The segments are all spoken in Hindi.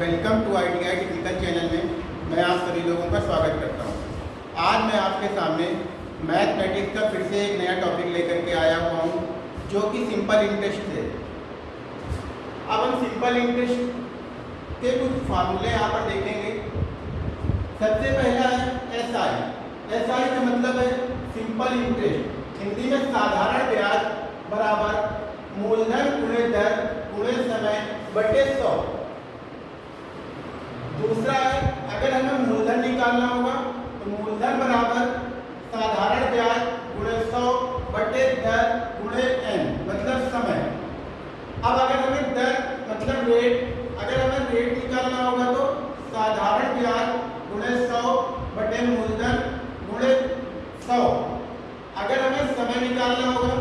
Welcome to I T I technical channel में मैं आप सभी लोगों का स्वागत करता हूँ। आज मैं आपके सामने मैथमेटिक्स का फिर से एक नया टॉपिक लेकर के आया हुआ हूँ, जो कि सिंपल इंटरेस्ट है। अब हम सिंपल इंटरेस्ट के कुछ फार्मूले यहाँ पर देखेंगे। सबसे पहला है एस आई एस आई का मतलब है सिंपल इंटरेस्ट हिंदी में साधारण ब्याज बराबर मूलधन गुणे दर गुणे समय बटे सौ दूसरा है अगर हमें मूलधन निकालना होगा तो मूलधन बराबर साधारण ब्याज गुणे सौ बटे दर गुणे एन मतलब समय अब अगर हमें दर मतलब रेट अगर हमें रेट निकालना होगा तो साधारण ब्याज गुणे सौ बटे मूलधन गुणे सौ अगर हमें समय निकालना होगा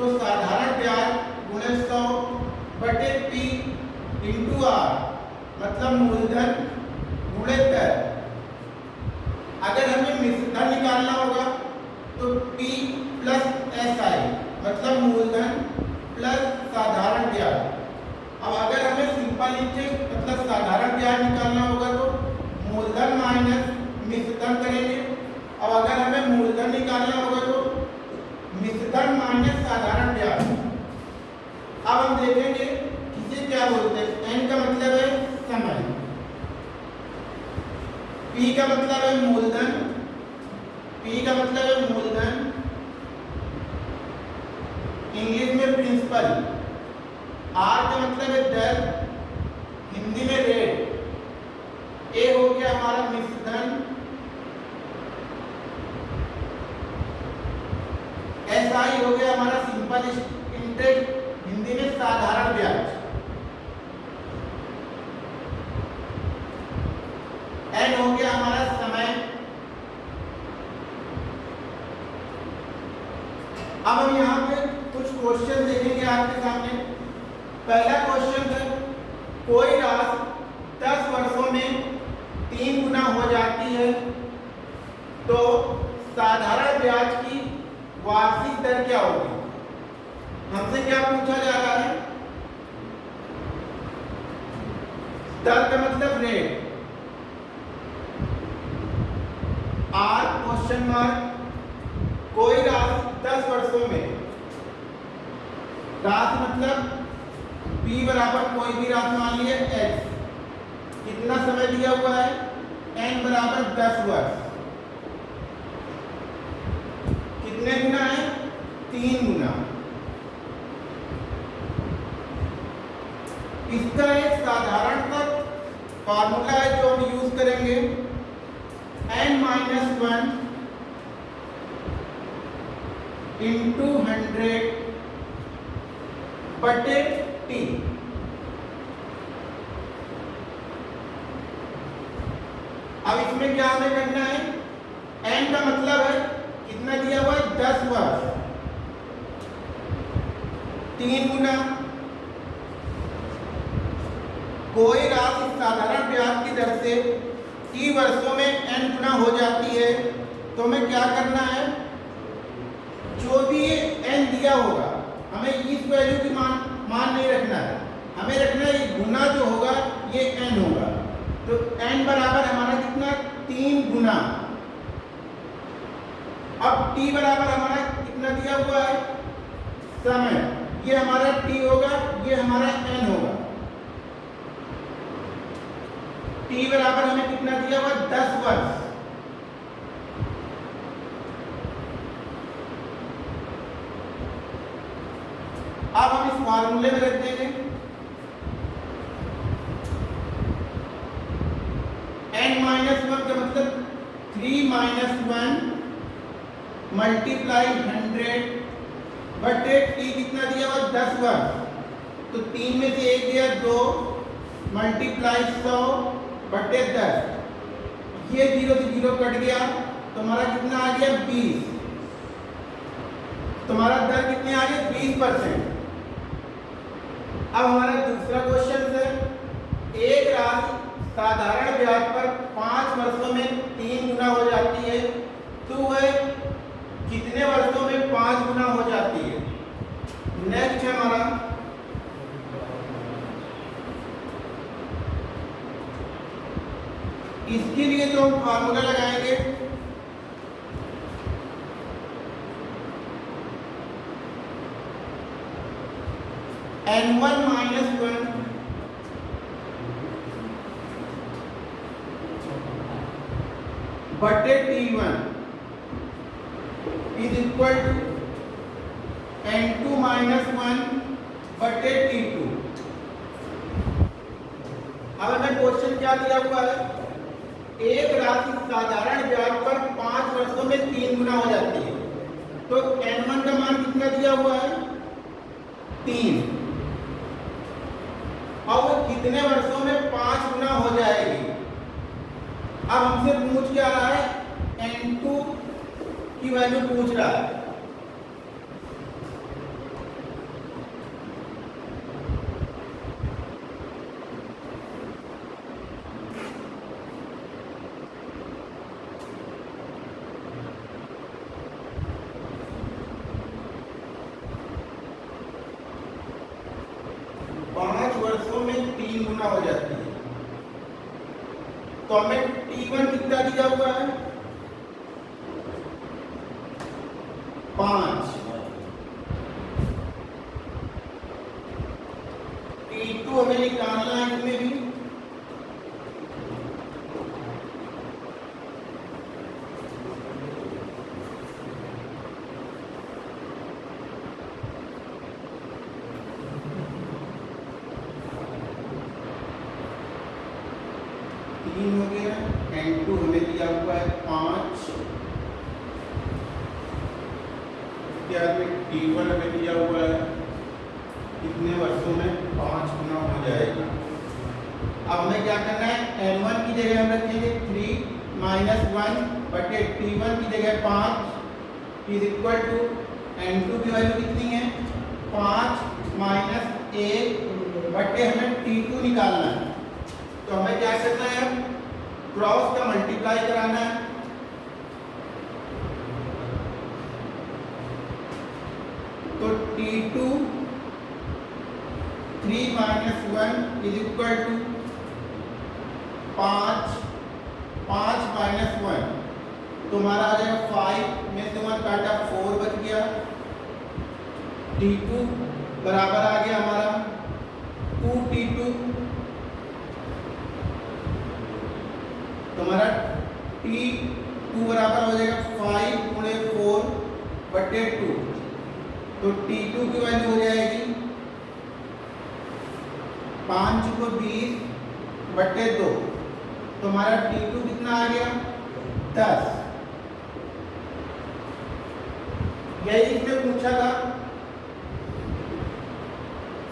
तो साधारण ब्याज गुणे सौ बटे पी इंटू आर मूलधन गुणे दर अगर हमें मिश्रधन निकालना होगा तो P प्लस एस आई मतलब मूलधन प्लस साधारण ब्याज। अब अगर हमें सिंपल इंटरेस्ट मतलब साधारण ब्याज निकालना होगा तो मूलधन माइनस मिश्रधन करेंगे। अब अगर हमें मूलधन निकालना होगा तो मिश्रधन माइनस साधारण ब्याज। अब हम देखेंगे किसे क्या बोलते हैं एन का मतलब है समय पी का मतलब है मूलधन। पी का मतलब है मूलधन। इंग्लिश में प्रिंसिपल आर का मतलब है दर। हिंदी में रेट ए हो गया हमारा मिश्रधन। एस आई हो गया हमारा सिंपल इंटरेस्ट हिंदी में साधारण ब्याज। एन हो गया हमारा समय। अब हम यहाँ पे कुछ क्वेश्चन देखेंगे आपके सामने। पहला क्वेश्चन है, कोई राशि दस वर्षों में तीन गुना हो जाती है तो साधारण ब्याज की वार्षिक दर क्या होगी? हमसे क्या पूछा जा रहा है? दर का मतलब रेट आर क्वेश्चन मार्क कोई राशि दस वर्षों में। राशि मतलब p बराबर कोई भी राशि, मान लिए x कितना समय दिया हुआ है? N बराबर दस वर्ष। कितने गुना है? तीन गुना। इसका एक साधारण फॉर्मूला है जो हम यूज़ करेंगे। N minus one into hundred बटे टी अब इसमें क्या हमें करना है? एन का मतलब है, कितना दिया हुआ है? दस वर्ष तीन गुना। कोई राशि साधारण ब्याज की दर से टी वर्षों में एन गुना हो जाती है तो हमें क्या करना है? जो भी ये n दिया होगा, हमें इस वैल्यू की मान मान नहीं रखना है। हमें रखना है गुना जो होगा, ये एन होगा। तो एन बराबर हमारा कितना? तीन गुना। अब t बराबर हमारा कितना दिया हुआ है? समय। ये हमारा t होगा, ये हमारा n होगा। T बराबर हमें कितना दिया हुआ? दस वर्ष अब हम इस फॉर्मूले में रख देंगे n माइनस वन का मतलब three minus one multiply hundred बटे टी कितना दिया हुआ? दस वर्ष तो तीन में से एक दिया दो मल्टीप्लाई सौ बटे दस। ये ज़ीरो से ज़ीरो कट गया तो हमारा कितना आ गया? बीस। तुम्हारा दर कितनी आ गई बीस परसेंट। अब हमारा दूसरा क्वेश्चन है, एक राशि साधारण ब्याज पर पाँच वर्षों में तीन गुना हो जाती है। तो वह कितने वर्षों में पाँच गुना हो जाती है? नेक्स्ट है हमारा इसके लिए तो हम फार्मूला लगाएँगे। एन वन माइनस वन बटे T one is equal to N two minus one बटे टी टू अब हमें क्वेश्चन क्या दिया हुआ है? एक राशि साधारण ब्याज पर पाँच वर्षों में तीन गुना हो जाती है। तो एन वन का मान कितना दिया हुआ है? तीन। और वो कितने वर्षों में पाँच गुना हो जाएगी? अब हमसे पूछ क्या रहा है? एन टू की वैल्यू पूछ रहा है पाँच वर्षों में तीन गुना हो जाती है। तो हमें टी वन कितना दिया हुआ है? पाँच टी टू हमें निकालना है इसमें भी तीन हो गया एन टू हमें दिया हुआ है पाँच। उसके बाद में टी वन हमें दिया हुआ है। कितने वर्षों में? पाँच गुना हो जाएगा। अब हमें क्या करना है? एन वन की जगह हम रखेंगे थ्री माइनस वन बटे टी वन की जगह पाँच is equal to N two की वैल्यू कितनी है? पाँच माइनस एक बटे हमें टी टू निकालना है। तो हमें क्या करना है? क्रॉस का मल्टीप्लाई कराना है। तो T two three minus one is equal to पाँच पाँच माइनस वन तुम्हारा आ जाएगा फाइव में वन काटा फोर बच गया। टी टू बराबर आ गया हमारा। टू टी टू हमारा टी टू बराबर हो जाएगा फाइव गुणे फोर बटे टू तो टी टू की वैल्यू हो जाएगी पाँच को बीस बटे दो. तो हमारा टी टू कितना आ गया? दस. यही इसने पूछा था।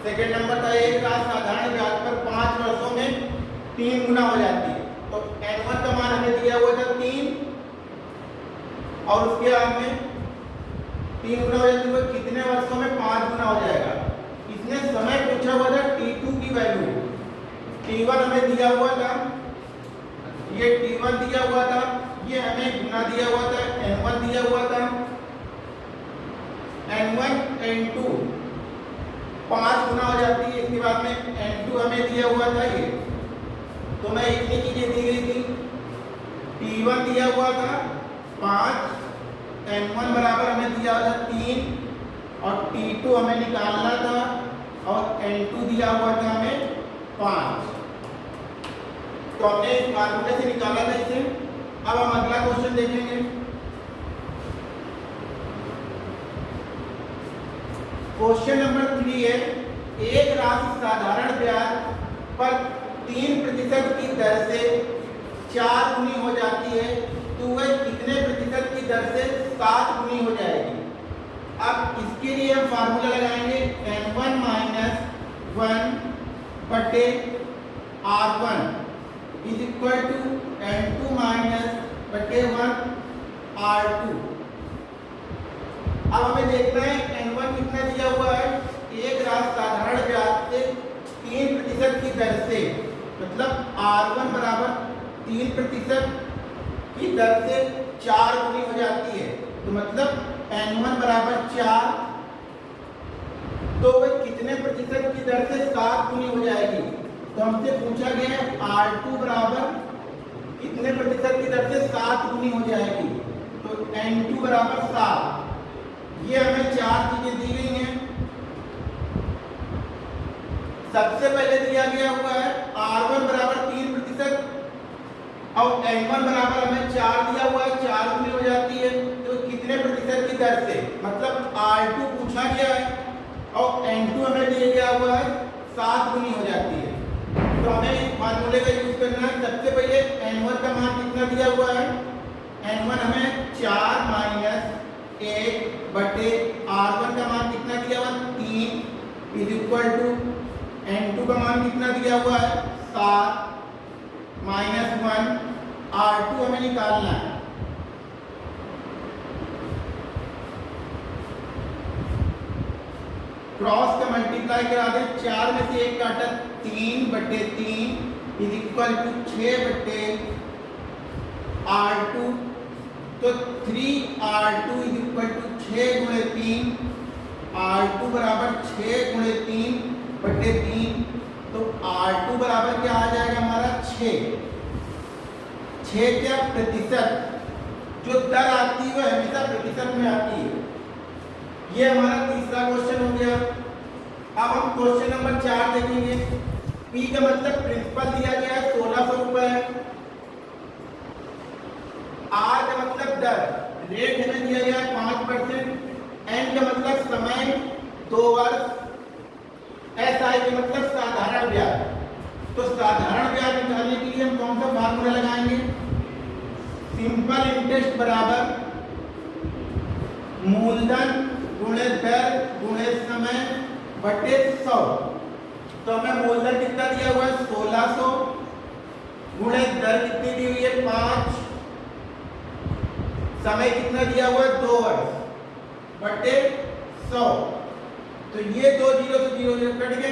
सेकेंड नंबर था, एक रात साधारण ब्याज पर पाँच वर्षों में तीन गुना हो जाती है। तो एन वन का मान हमें दिया हुआ था तीन, और उसके बाद में तीन गुना हो जाती है कितने वर्षों में पाँच गुना हो जाएगा? इसने समय पूछा हुआ था टी टू की वैल्यू टी वन हमें दिया हुआ था, ये टी वन दिया हुआ था, ये हमें गुना दिया हुआ था एन वन दिया हुआ था। एन वन एन टू पाँच गुना हो जाती है, इसके बाद में एन टू हमें दिया हुआ था ये। तो मैं इतनी चीज़ें दी गई थी। टी दिया हुआ था, पाँच एन वन बराबर हमें दिया था तीन, और टी टू हमें निकालना था, और एन टू दिया हुआ था हमें पाँच। तो हमने फार्मूले से निकाला था इसे। अब हम अगला क्वेश्चन देखेंगे। क्वेश्चन नंबर थ्री है, एक राशि साधारण ब्याज पर तीन प्रतिशत की दर से चार गुनी हो जाती है तो वह कितने प्रतिशत की दर से सात गुनी हो जाएगी? अब इसके लिए हम फार्मूला लगाएँगे एन वन माइनस वन बटे R one is equal to N two minus बटे वन आर टू अब हमें देखना है एन वन कितना दिया हुआ है? एक रात साधारण ब्याज से तीन प्रतिशत की दर से मतलब आर वन बराबर तीन प्रतिशत की दर से चार गुनी हो जाती है। तो मतलब एन वन बराबर चार तो वह कितने प्रतिशत की दर से सात गुनी हो जाएगी? तो हमसे पूछा गया है आर टू बराबर कितने प्रतिशत की दर से सात गुनी हो जाएगी? तो एन टू बराबर सात। ये हमें चार चीज़ें दी गई हैं सबसे पहले दिया गया हुआ है आर वन बराबर तीन प्रतिशत और एन वन बराबर हमें चार दिया हुआ है, चार हो जाती है तो कितने प्रतिशत की दर से? मतलब आर टू पूछा गया है और एन टू हमें दिया गया हुआ है, सात गुनी हो जाती है। तो हमें इस फार्मूले का यूज़ करना है। सबसे पहले एन वन का मान कितना दिया हुआ है? एन वन हमें चार माइनस एक बटे आर वन का मान कितना दिया हुआ? तीन is equal to N two का मान कितना दिया हुआ है? सात माइनस वन आर टू हमें निकालना है। क्रॉस का मल्टीप्लाई करा दे, चार में से एक काटा तीन बटे तीन इज़ इक्वल टू छ बटे आर टू तो three R two is equal to छ गुणे तीन आर टू बराबर छ गुणे तीन बटे तीन तो आर टू बराबर क्या आ जाएगा हमारा? छ क्या? प्रतिशत। जो दर आती है, वो हमेशा प्रतिशत में आती है। ये हमारा तीसरा क्वेश्चन हो गया। अब हम क्वेश्चन नंबर चार देखेंगे। पी का मतलब प्रिंसिपल दिया गया है, सोलह सौ रुपए। आर का मतलब दर। रेट हमें दिया गया है पाँच परसेंट एन का मतलब समय, दो वर्ष। एस आई का मतलब साधारण ब्याज। तो साधारण ब्याज निकालने के लिए हम कौन सा फार्मूला लगाएँगे? सिंपल इंटरेस्ट बराबर मूलधन गुणे दर गुणे समय बटे सौ। तो हमें मूलधन कितना दिया हुआ है? सोलह सौ। गुणे दर कितनी दी हुई है? पाँच। समय कितना दिया हुआ है? दो वर्ष। बटे सौ। तो ये दो ज़ीरो से ज़ीरो ज़ीरो कट गए।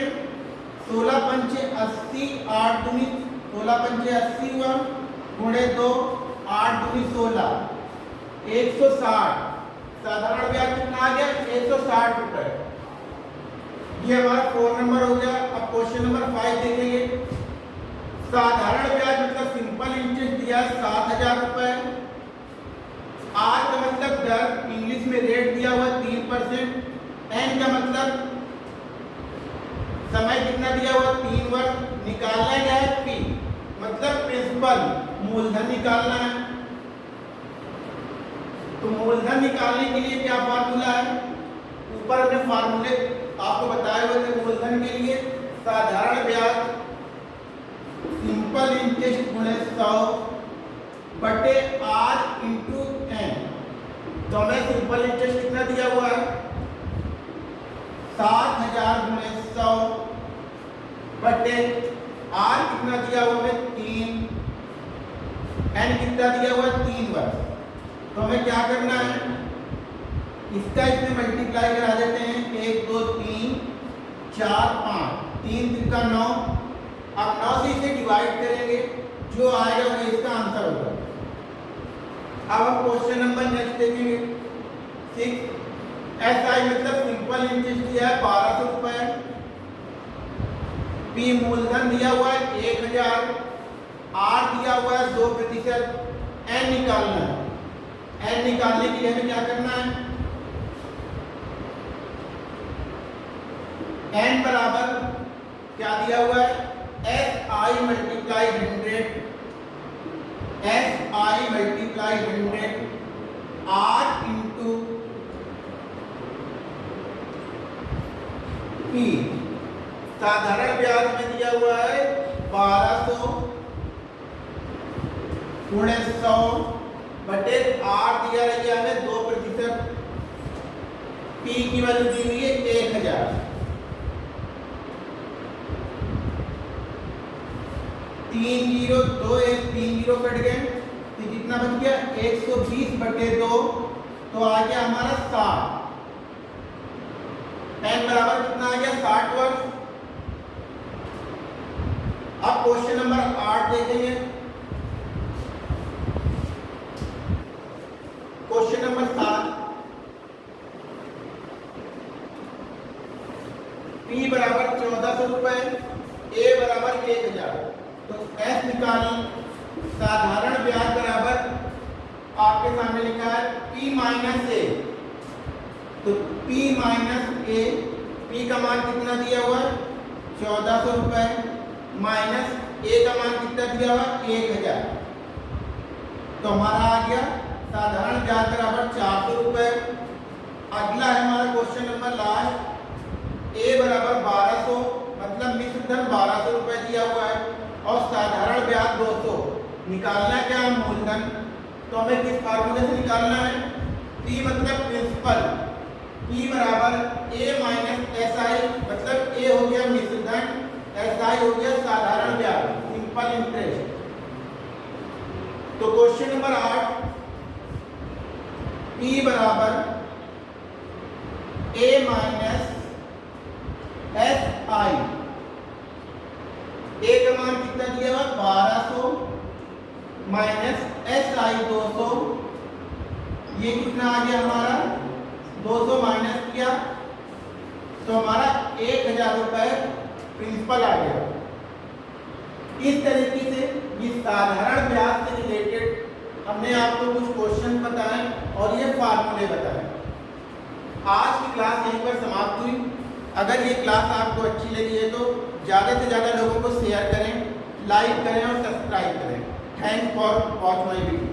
सोलह पंचे अस्सी, आठ दूनी सोलह पंचे अस्सी हुआ। गुणे दो, आठ दूनी सोलह। एक सौ साठ। साधारण ब्याज कितना आ गया? एक सौ साठ रुपए। ये हमारा फोर नंबर हो गया। अब क्वेश्चन नंबर फाइव देखेंगे। साधारण ब्याज मतलब सिंपल इंटरेस्ट दिया सात हज़ार रुपए। आर का मतलब दर इंग्लिश में रेट दिया हुआ तीन परसेंट। एन का मतलब समय कितना दिया हुआ? तीन वर्ष। निकालना क्या है? पी मतलब प्रिंसिपल मूलधन निकालना है। तो मूलधन निकालने के लिए क्या फार्मूला है? ऊपर हमने फार्मूले आपको बताए हुए थे मूलधन के लिए। साधारण ब्याज सिंपल इंटरेस्ट गुणे सौ बटे आर इंटू एन तो हमें सिंपल इंटरेस्ट कितना दिया हुआ है? सात हज़ार गुणे सौ बटे आर कितना दिया हुआ है? तीन। एन कितना दिया हुआ है? तीन वर्ष तो हमें क्या करना है? इसका इसमें मल्टीप्लाई करा देते हैं। एक, दो, तीन, चार, पाँच। तीन तीन का नौ। अब नौ से इसे डिवाइड करेंगे। जो आएगा वो इसका आंसर होगा। अब हम क्वेश्चन नंबर नेक्स्ट देखेंगे। सिक्स एस आई मतलब सिंपल इंटरेस्ट दिया है, बारह सौ रुपए। पी मूलधन दिया हुआ है, एक हज़ार। आर दिया हुआ है, दो प्रतिशत। एन निकालना है। एन निकालने के लिए हमें क्या करना है? एन बराबर क्या दिया हुआ है? S I multiply hundred S I multiply hundred R into P साधारण ब्याज में दिया हुआ है बारह सौ गुणे सौ बटे आर दिया है हमें दो प्रतिशत। पी की वैल्यू दी हुई है एक हज़ार। तीन ज़ीरो दो एक, तीन ज़ीरो कट गए। तो कितना बच गया? एक सौ बीस बटे दो। तो आ गया हमारा साठ। एन बराबर कितना आ गया? साठ वर्ष अब क्वेश्चन नंबर आठ देखेंगे। क्वेश्चन नंबर सात। पी बराबर चौदह सौ रुपए ए बराबर एक हज़ार। तो एस निकाली। साधारण ब्याज बराबर आपके सामने लिखा है पी माइनस ए तो पी माइनस ए P का मान कितना दिया हुआ है? चौदह सौ रुपए माइनस ए का मान कितना दिया हुआ है? एक हज़ार। तो हमारा आ गया साधारण ब्याज बराबर चार सौ रुपए। अगला है हमारा क्वेश्चन नंबर लास्ट ए बराबर बारह सौ मतलब मिश्र धन बारह सौ रुपए दिया हुआ है। और साधारण ब्याज दो सौ। निकालना है क्या मूलधन? तो हमें किस फार्मूले से निकालना है? पी मतलब प्रिंसिपल पी बराबर ए माइनस एस आई मतलब ए हो गया मिश्र धन एस आई हो गया साधारण ब्याज सिंपल इंटरेस्ट तो क्वेश्चन नंबर आठ पी बराबर ए माइनस एस आई ए का मान कितना दिया हुआ? बारह सौ माइनस एस आई दो सौ. ये कितना आ गया हमारा? दो सौ माइनस किया तो हमारा एक हज़ार रुपये प्रिंसिपल आ गया। इस तरीके से ये साधारण ब्याज से रिलेटेड हमने आपको कुछ क्वेश्चन बताए और ये फार्मूले बताए। आज की क्लास यहीं पर समाप्त हुई। अगर ये क्लास आपको अच्छी लगी है तो ज़्यादा से ज़्यादा लोगों को शेयर करें लाइक करें और सब्सक्राइब करें। Thanks for watch my video